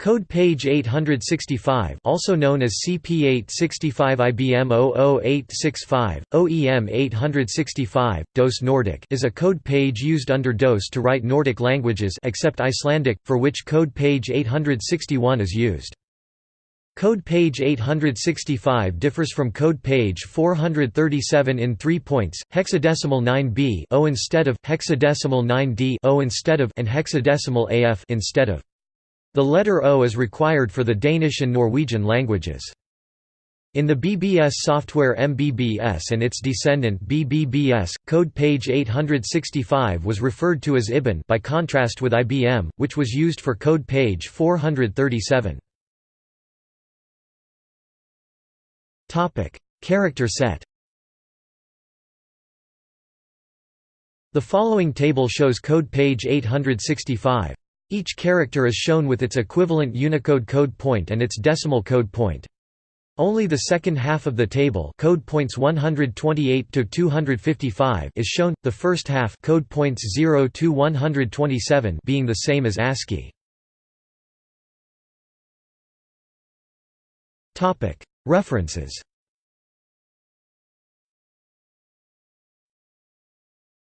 Code page 865 also known as CP865 IBM 00865, OEM 865, DOS Nordic is a code page used under DOS to write Nordic languages except Icelandic, for which code page 861 is used. Code page 865 differs from code page 437 in 3 points: hexadecimal 9b O instead of hexadecimal 9d O instead of and hexadecimal AF instead of. The letter O is required for the Danish and Norwegian languages. In the BBS software MBBS and its descendant BBBS, code page 865 was referred to as IBAN by contrast with IBM, which was used for code page 437. Character set The following table shows code page 865. Each character is shown with its equivalent Unicode code point and its decimal code point. Only the second half of the table code points 128 to 255 is shown, the first half code points 0 to 127 being the same as ASCII. References